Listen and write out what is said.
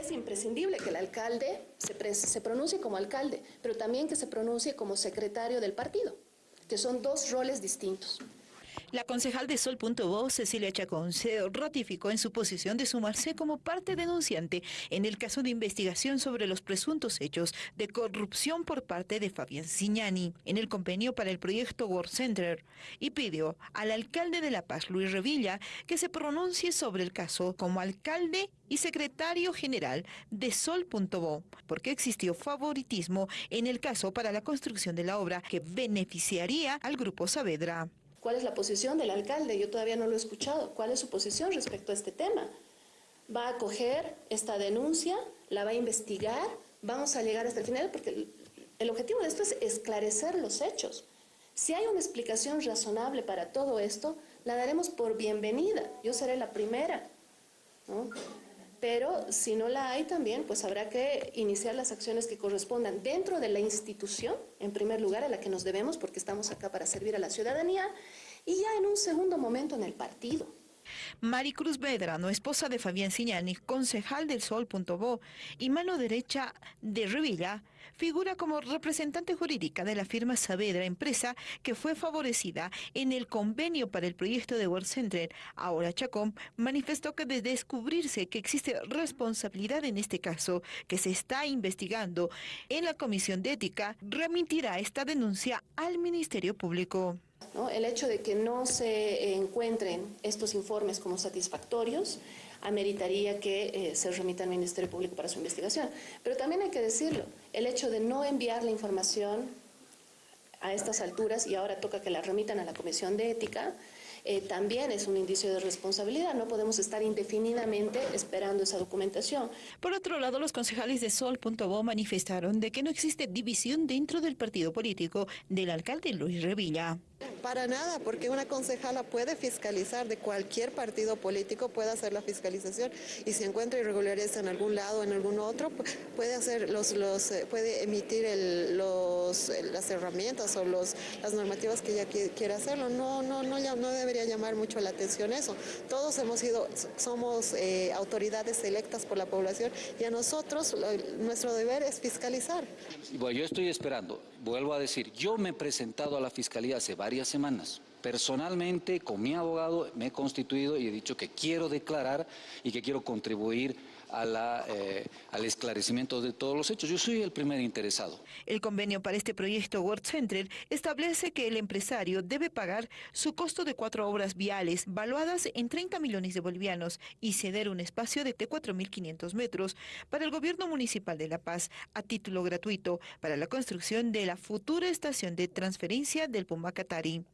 Es imprescindible que el alcalde se, se pronuncie como alcalde, pero también que se pronuncie como secretario del partido, que son dos roles distintos. La concejal de Sol.bo, Cecilia Chacón, se ratificó en su posición de sumarse como parte denunciante en el caso de investigación sobre los presuntos hechos de corrupción por parte de Fabián Signani en el convenio para el proyecto World Center y pidió al alcalde de La Paz, Luis Revilla, que se pronuncie sobre el caso como alcalde y secretario general de Sol.bo, porque existió favoritismo en el caso para la construcción de la obra que beneficiaría al Grupo Saavedra. ¿Cuál es la posición del alcalde? Yo todavía no lo he escuchado. ¿Cuál es su posición respecto a este tema? ¿Va a acoger esta denuncia? ¿La va a investigar? ¿Vamos a llegar hasta el final? Porque el objetivo de esto es esclarecer los hechos. Si hay una explicación razonable para todo esto, la daremos por bienvenida. Yo seré la primera. ¿no? Pero si no la hay también, pues habrá que iniciar las acciones que correspondan dentro de la institución, en primer lugar, a la que nos debemos, porque estamos acá para servir a la ciudadanía, y ya en un segundo momento en el partido. Maricruz Vedrano, esposa de Fabián Siñani, concejal del Sol.bo y mano derecha de Revilla, figura como representante jurídica de la firma Saavedra, empresa que fue favorecida en el convenio para el proyecto de World Center. Ahora Chacón manifestó que de descubrirse que existe responsabilidad en este caso, que se está investigando en la Comisión de Ética, remitirá esta denuncia al Ministerio Público. El hecho de que no se encuentren estos informes como satisfactorios ameritaría que eh, se remita al Ministerio Público para su investigación. Pero también hay que decirlo, el hecho de no enviar la información a estas alturas y ahora toca que la remitan a la Comisión de Ética, eh, también es un indicio de responsabilidad. No podemos estar indefinidamente esperando esa documentación. Por otro lado, los concejales de Sol.bo manifestaron de que no existe división dentro del partido político del alcalde Luis Revilla. Para nada, porque una concejala puede fiscalizar de cualquier partido político, puede hacer la fiscalización y si encuentra irregularidades en algún lado o en algún otro, puede hacer los, los eh, puede emitir el, los, las herramientas o los, las normativas que ella quiera hacerlo. No, no, no, no debería llamar mucho la atención eso. Todos hemos sido, somos eh, autoridades electas por la población y a nosotros nuestro deber es fiscalizar. Bueno, yo estoy esperando, vuelvo a decir, yo me he presentado a la Fiscalía hace varias semanas. Personalmente, con mi abogado, me he constituido y he dicho que quiero declarar y que quiero contribuir a la, eh, al esclarecimiento de todos los hechos. Yo soy el primer interesado. El convenio para este proyecto World Center establece que el empresario debe pagar su costo de cuatro obras viales valuadas en 30 millones de bolivianos y ceder un espacio de 4.500 metros para el gobierno municipal de La Paz a título gratuito para la construcción de la futura estación de transferencia del Pumbacatari.